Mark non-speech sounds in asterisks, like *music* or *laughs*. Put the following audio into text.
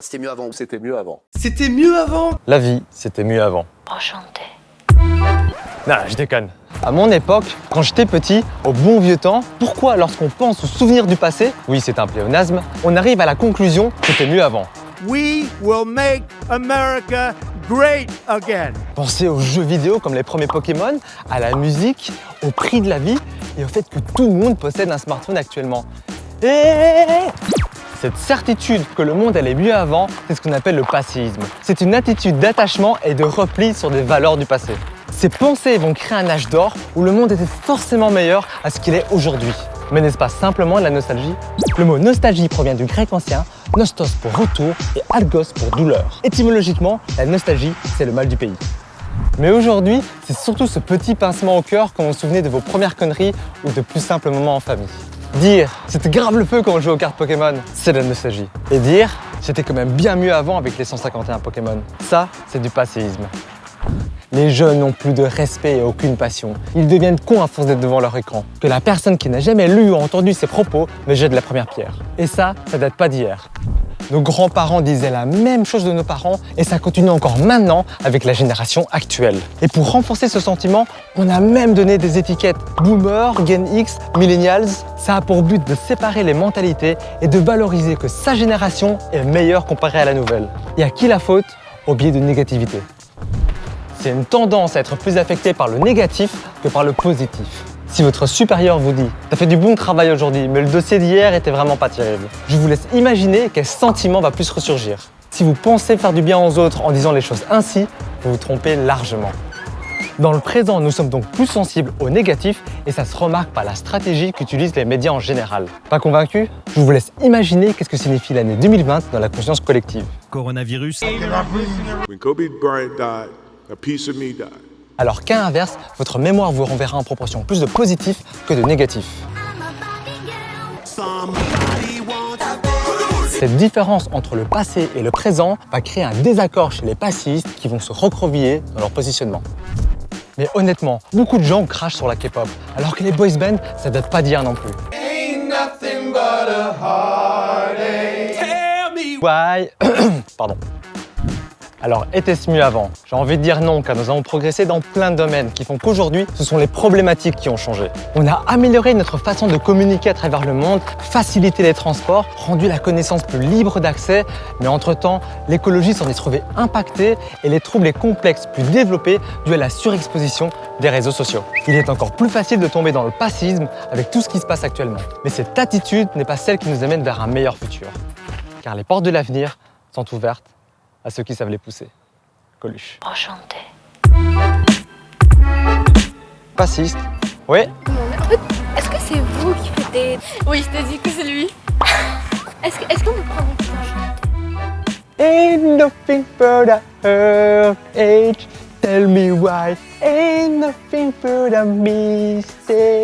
C'était mieux avant. C'était mieux avant. C'était mieux avant La vie, c'était mieux avant. Enchanté. Non, je déconne. À mon époque, quand j'étais petit, au bon vieux temps, pourquoi lorsqu'on pense aux souvenirs du passé, oui c'est un pléonasme, on arrive à la conclusion que c'était mieux avant We will make America great again. Pensez aux jeux vidéo comme les premiers Pokémon, à la musique, au prix de la vie et au fait que tout le monde possède un smartphone actuellement. Et cette certitude que le monde allait mieux avant, c'est ce qu'on appelle le passisme. C'est une attitude d'attachement et de repli sur des valeurs du passé. Ces pensées vont créer un âge d'or où le monde était forcément meilleur à ce qu'il est aujourd'hui. Mais n'est-ce pas simplement de la nostalgie? Le mot nostalgie provient du grec ancien, nostos pour retour et algos pour douleur. Étymologiquement, la nostalgie, c'est le mal du pays. Mais aujourd'hui, c'est surtout ce petit pincement au cœur quand vous vous souvenez de vos premières conneries ou de plus simples moments en famille. Dire « c'était grave le feu quand on jouait aux cartes Pokémon », c'est de la nostalgie. Et dire « c'était quand même bien mieux avant avec les 151 Pokémon », ça, c'est du passéisme. Les jeunes n'ont plus de respect et aucune passion. Ils deviennent cons à force d'être devant leur écran. Que la personne qui n'a jamais lu ou entendu ces propos me jette la première pierre. Et ça, ça date pas d'hier. Nos grands-parents disaient la même chose de nos parents et ça continue encore maintenant avec la génération actuelle. Et pour renforcer ce sentiment, on a même donné des étiquettes Boomer, Gen X, Millennials. Ça a pour but de séparer les mentalités et de valoriser que sa génération est meilleure comparée à la nouvelle. Et à qui la faute? Au biais de négativité. C'est une tendance à être plus affecté par le négatif que par le positif. Si votre supérieur vous dit « T'as fait du bon travail aujourd'hui, mais le dossier d'hier était vraiment pas terrible », je vous laisse imaginer quel sentiment va plus ressurgir. Si vous pensez faire du bien aux autres en disant les choses ainsi, vous vous trompez largement. Dans le présent, nous sommes donc plus sensibles au négatif et ça se remarque par la stratégie qu'utilisent les médias en général. Pas convaincu? Je vous laisse imaginer qu'est-ce que signifie l'année 2020 dans la conscience collective. Coronavirus. When Kobe Bryant died, a piece of me died. Alors qu'à l'inverse, votre mémoire vous renverra en proportion plus de positif que de négatif. Cette différence entre le passé et le présent va créer un désaccord chez les passistes qui vont se recroqueviller dans leur positionnement. Mais honnêtement, beaucoup de gens crachent sur la K-pop, alors que les boys bands, ça date pas d'hier non plus. Why? *coughs* Pardon. Alors, était-ce mieux avant? J'ai envie de dire non, car nous avons progressé dans plein de domaines qui font qu'aujourd'hui, ce sont les problématiques qui ont changé. On a amélioré notre façon de communiquer à travers le monde, facilité les transports, rendu la connaissance plus libre d'accès, mais entre-temps, l'écologie s'en est trouvée impactée et les troubles et complexes plus développés dus à la surexposition des réseaux sociaux. Il est encore plus facile de tomber dans le passisme avec tout ce qui se passe actuellement. Mais cette attitude n'est pas celle qui nous amène vers un meilleur futur. Car les portes de l'avenir sont ouvertes à ceux qui savent les pousser. Coluche. Enchanté. Passiste. Oui En fait, est-ce que c'est vous qui faites des... Oui, je te dis que c'est lui. *laughs* Est-ce que- est-ce qu'on peut prendre un Ain't nothing but a hurt. Tell me why. Ain't nothing but a mistake.